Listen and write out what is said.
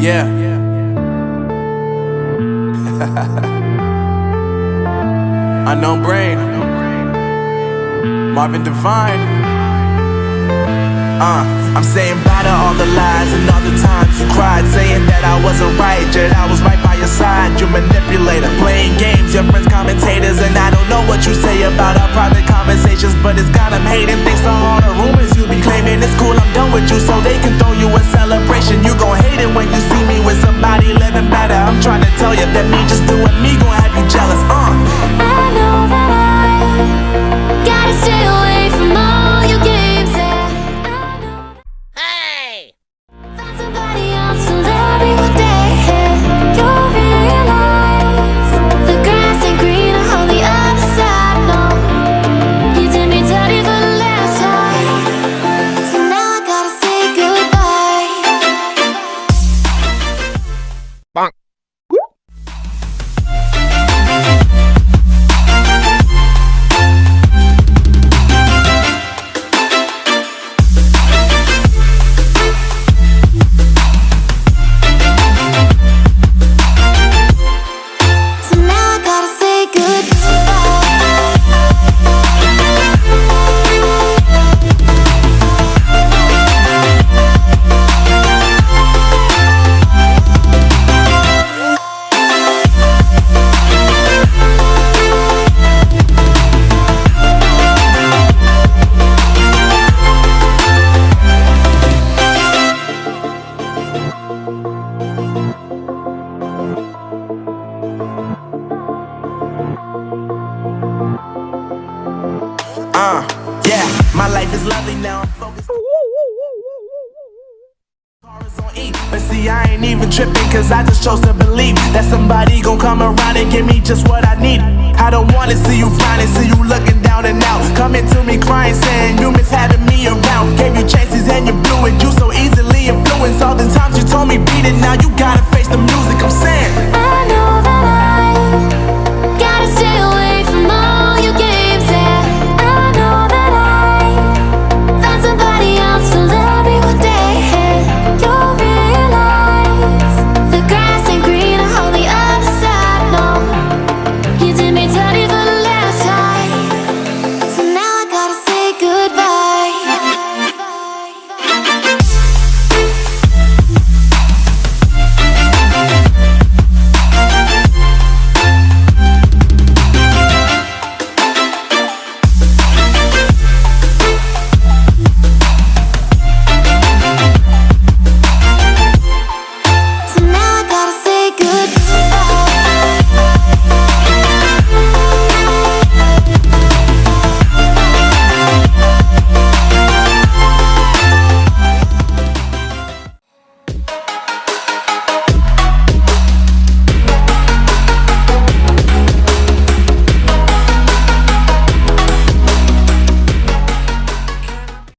Yeah. Unknown brain. Marvin Divine. Uh, I'm saying bye to all the lies and all the times you cried, saying that I wasn't right, yet I was right by your side. You manipulator, playing games, your friends commentators, and I don't know what you say about our private conversations, but it's got them hating. Thanks to all the rumors you be claiming, it's cool. I'm done with you, so they can throw you a celebration. You yeah, my life is lovely now. I'm focused. Car is on But see, I ain't even tripping, cause I just chose to believe that somebody gon' come around and give me just what I need. I don't wanna see you frowning, see you looking down and out. Coming to me crying, saying you miss having me around. Gave you chances and you blew it. You so easily influenced. All the times you told me beat it, now you got